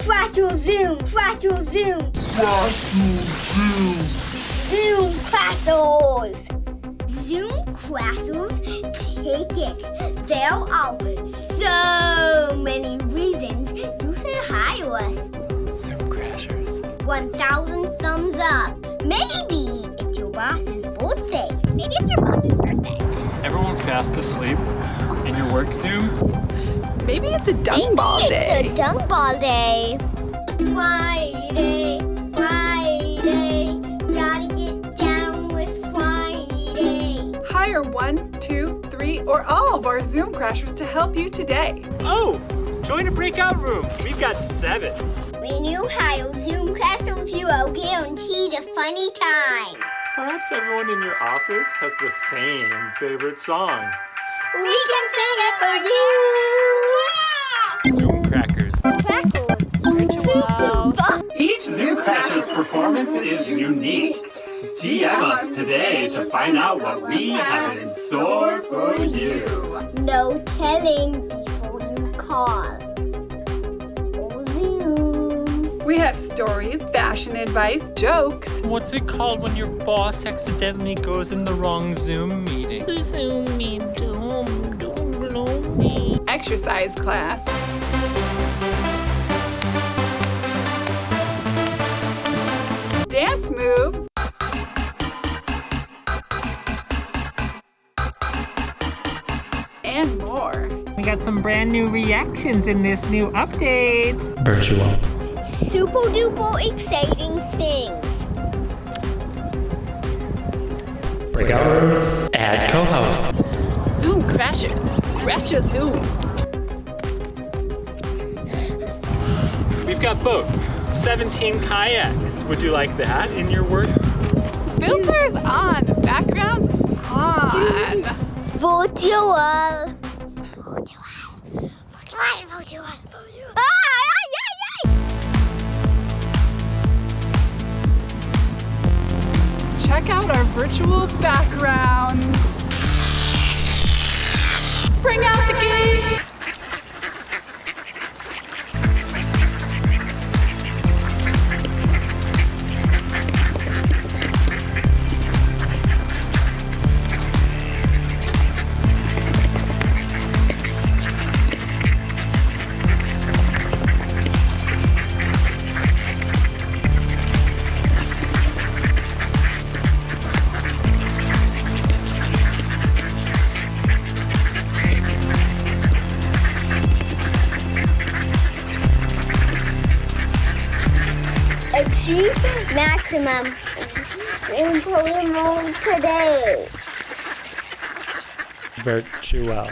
Crystal Zoom, Crystal Zoom, Zoom Zoom Crystals. Zoom Crystals, take it. There are so many reasons you should hire us. Zoom Crashers. 1,000 thumbs up. Maybe it's your boss's birthday. Maybe it's your boss's birthday. Everyone fast asleep in your work Zoom? Maybe it's a dunk ball Maybe day. it's a dunk ball day. Friday, Friday, gotta get down with Friday. Hire one, two, three, or all of our Zoom Crashers to help you today. Oh, join a breakout room. We've got seven. When you hire Zoom Castles, you are guaranteed a funny time. Perhaps everyone in your office has the same favorite song. We can sing it for you. Zoom Crackers. Crackle. Each Zoom Crashers performance is unique. DM us today to find out what we have in store for you. No telling before you call. Oh, Zoom. We have stories, fashion advice, jokes, What's it called when your boss accidentally goes in the wrong Zoom meeting? Zoom exercise class, dance moves, and more. We got some brand new reactions in this new update. Virtual. Super duper exciting things. Breakout rooms. Add co-host. Zoom crashes. Crash your Zoom. Got boats, 17 kayaks. Would you like that in your work? Filters on, backgrounds on. Virtual. Virtual. Virtual. Virtual. Virtual. Ah. Check out our virtual backgrounds. Maximum. Improvement today. Virtual.